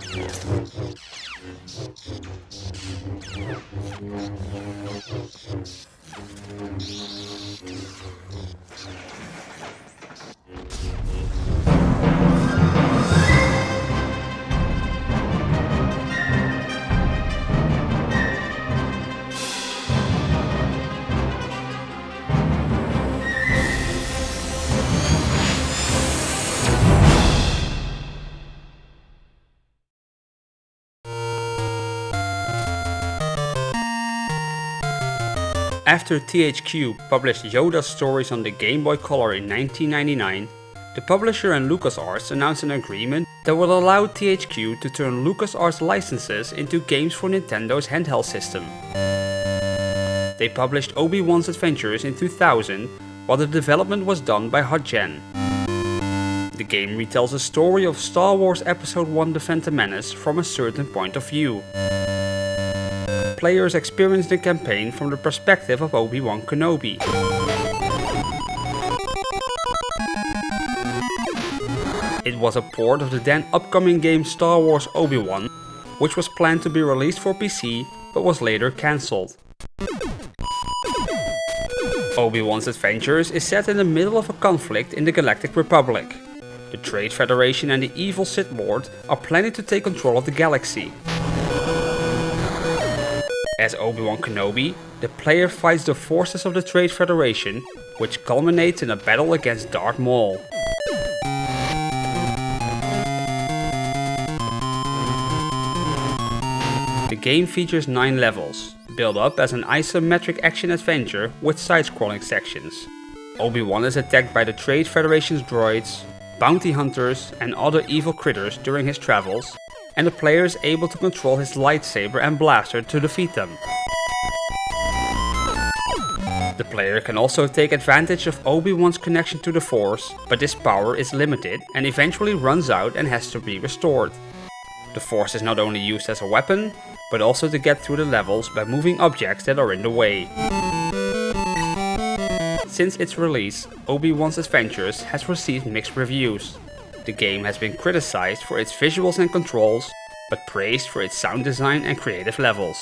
I'm going to go to the next one. After THQ published Yoda's stories on the Game Boy Color in 1999, the publisher and LucasArts announced an agreement that would allow THQ to turn LucasArts licenses into games for Nintendo's handheld system. They published Obi-Wan's Adventures in 2000, while the development was done by HotGen. The game retells the story of Star Wars Episode 1 The Phantom Menace from a certain point of view players experience the campaign from the perspective of Obi-Wan Kenobi. It was a port of the then upcoming game Star Wars Obi-Wan, which was planned to be released for PC, but was later cancelled. Obi-Wan's Adventures is set in the middle of a conflict in the Galactic Republic. The Trade Federation and the evil Sith Lord are planning to take control of the galaxy. As Obi-Wan Kenobi, the player fights the forces of the Trade Federation, which culminates in a battle against Darth Maul. The game features 9 levels, built up as an isometric action adventure with side-scrolling sections. Obi-Wan is attacked by the Trade Federation's droids, bounty hunters and other evil critters during his travels, and the player is able to control his lightsaber and blaster to defeat them. The player can also take advantage of Obi-Wan's connection to the Force, but this power is limited and eventually runs out and has to be restored. The Force is not only used as a weapon, but also to get through the levels by moving objects that are in the way. Since its release, Obi-Wan's Adventures has received mixed reviews. The game has been criticized for its visuals and controls, but praised for its sound design and creative levels.